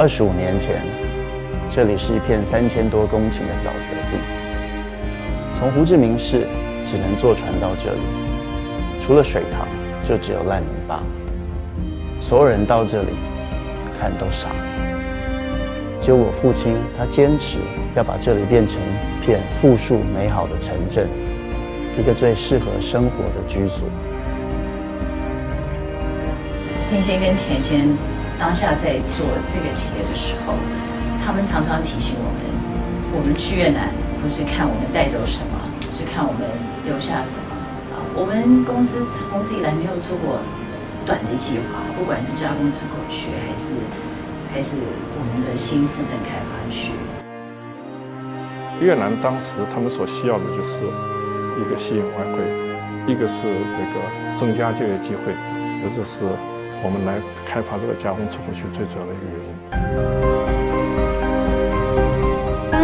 二十五年前，这里是一片三千多公顷的沼泽地，从胡志明市只能坐船到这里，除了水塘，就只有烂泥巴。所有人到这里看都傻，只有我父亲，他坚持要把这里变成一片富庶美好的城镇，一个最适合生活的居所。天仙跟钱仙当下在做这个企业的时候，他们常常提醒我们：我们去越南不是看我们带走什么，是看我们留下什么。啊，我们公司从此以来没有做过短的计划，不管是加工出口区，还是还是我们的新市镇开发区。越南当时他们所需要的就是一个吸引外汇，一个是这个增加就业机会，这就是我们来开发这个加工出口区最主要的一个原因。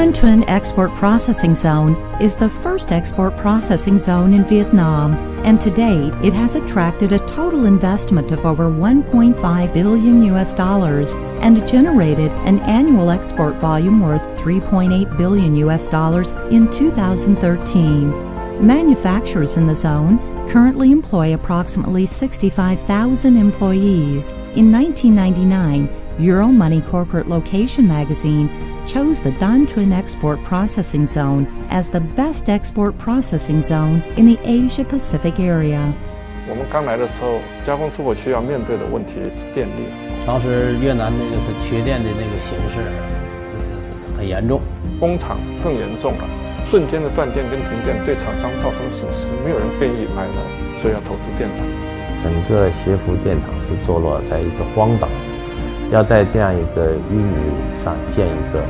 Tan Thuan Export Processing Zone is the first export processing zone in Vietnam, and to date it has attracted a total investment of over 1.5 billion US dollars and generated an annual export volume worth 3.8 billion US dollars in 2013. Manufacturers in the zone currently employ approximately 65,000 employees. In 1999, Euromoney Corporate Location magazine chose the Tan Thuan Export Processing Zone as the best export processing zone in the Asia Pacific area. 我们刚来的时候，加工出口区要面对的问题是电力。当时越南那个是缺电的那个形势是很严重，工厂更严重了。瞬间的断电跟停电对厂商造成损失，没有人愿意买了，所以要投资电厂。整个协福电厂是坐落在一个荒岛，要在这样一个淤泥上建一个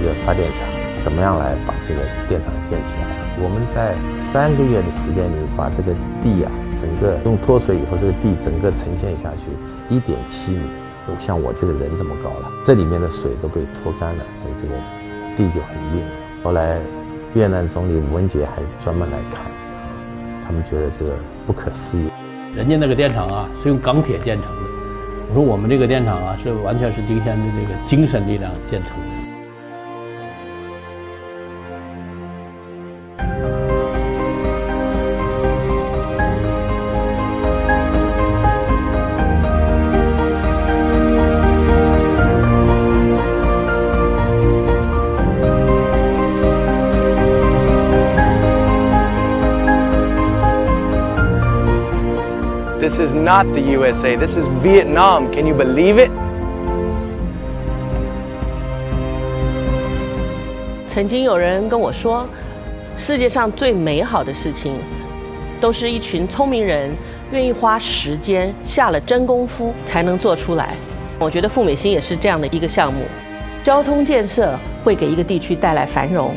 一个发电厂，怎么样来把这个电厂建起来？我们在三个月的时间里，把这个地啊，整个用脱水以后，这个地整个呈现下去一点七米，就像我这个人这么高了。这里面的水都被脱干了，所以这个地就很硬。后来越南总理吴文杰还专门来看，他们觉得这个不可思议。人家那个电厂啊是用钢铁建成的，我说我们这个电厂啊是完全是丁先的这个精神力量建成的。This is not the USA. This is Vietnam. Can you believe it? 曾经有人跟我说，世界上最美好的事情，都是一群聪明人愿意花时间、下了真功夫才能做出来。我觉得富美兴也是这样的一个项目。交通建设会给一个地区带来繁荣，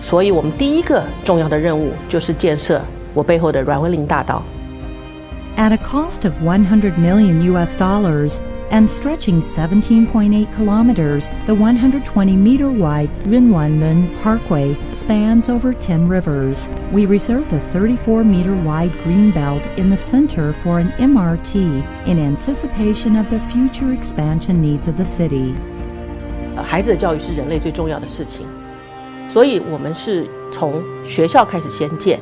所以我们第一个重要的任务就是建设我背后的阮文林大道。At a cost of 100 million US dollars and stretching 17.8 kilometers, the 120 meter wide Nguyen Van Linh Parkway spans over 10 rivers. We reserved a 34 meter wide green belt in the center for an MRT in anticipation of the future expansion needs of the city. 孩子的教育是人类最重要的事情，所以我们是从学校开始先建。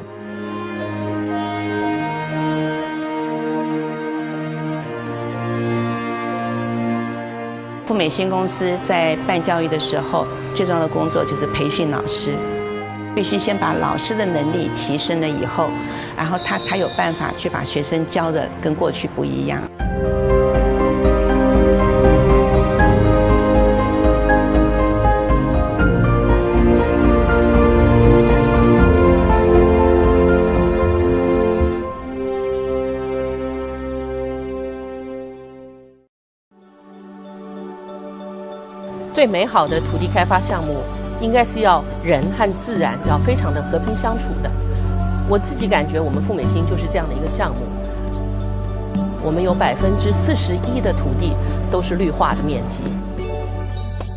美新公司在办教育的时候，最重要的工作就是培训老师，必须先把老师的能力提升了以后，然后他才有办法去把学生教的跟过去不一样。最美好的土地开发项目，应该是要人和自然要非常的和平相处的。我自己感觉，我们富美新就是这样的一个项目。我们有百分之四十一的土地都是绿化的面积。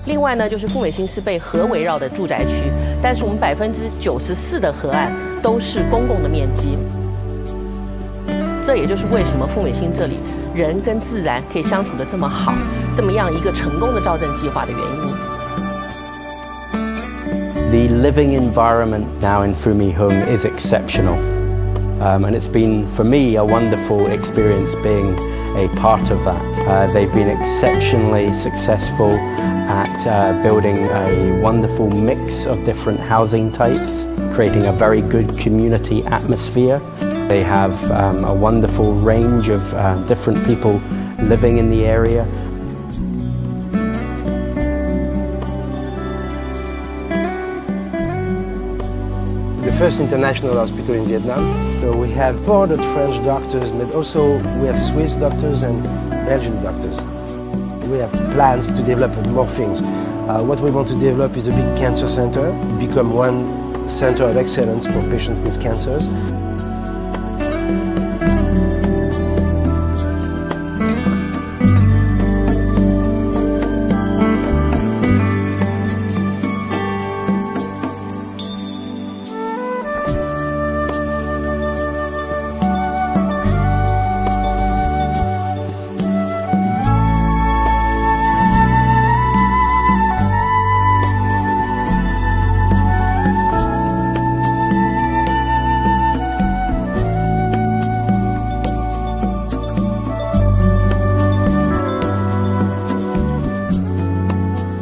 另外呢，就是富美新是被河围绕的住宅区，但是我们百分之九十四的河岸都是公共的面积。这也就是为什么富美新这里人跟自然可以相处的这么好，这么样一个成功的造镇计划的原因。The living environment now in Phu My Hung is exceptional um, and it's been for me a wonderful experience being a part of that. Uh, they've been exceptionally successful at uh, building a wonderful mix of different housing types, creating a very good community atmosphere they have um, a wonderful range of uh, different people living in the area. The first international hospital in Vietnam. So we have 400 French doctors, but also we have Swiss doctors and Belgian doctors. We have plans to develop more things. Uh, what we want to develop is a big cancer center, become one center of excellence for patients with cancers.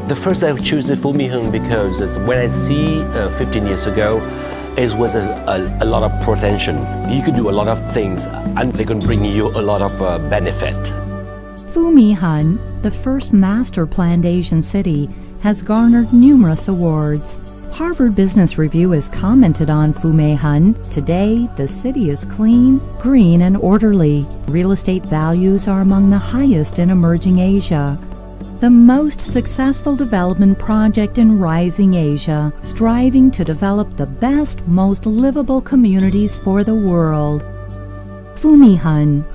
The first I choose the Phu My Hung because when I see uh, 15 years ago, it was a, a, a, lot of potential. You could do a lot of things and they can bring you a lot of uh, benefit. Phu My Hung, the first master planned Asian city, has garnered numerous awards. Harvard Business Review has commented on Phu My Hung. Today, the city is clean, green, and orderly. Real estate values are among the highest in emerging Asia the most successful development project in rising Asia, striving to develop the best, most livable communities for the world. Phu My Hung,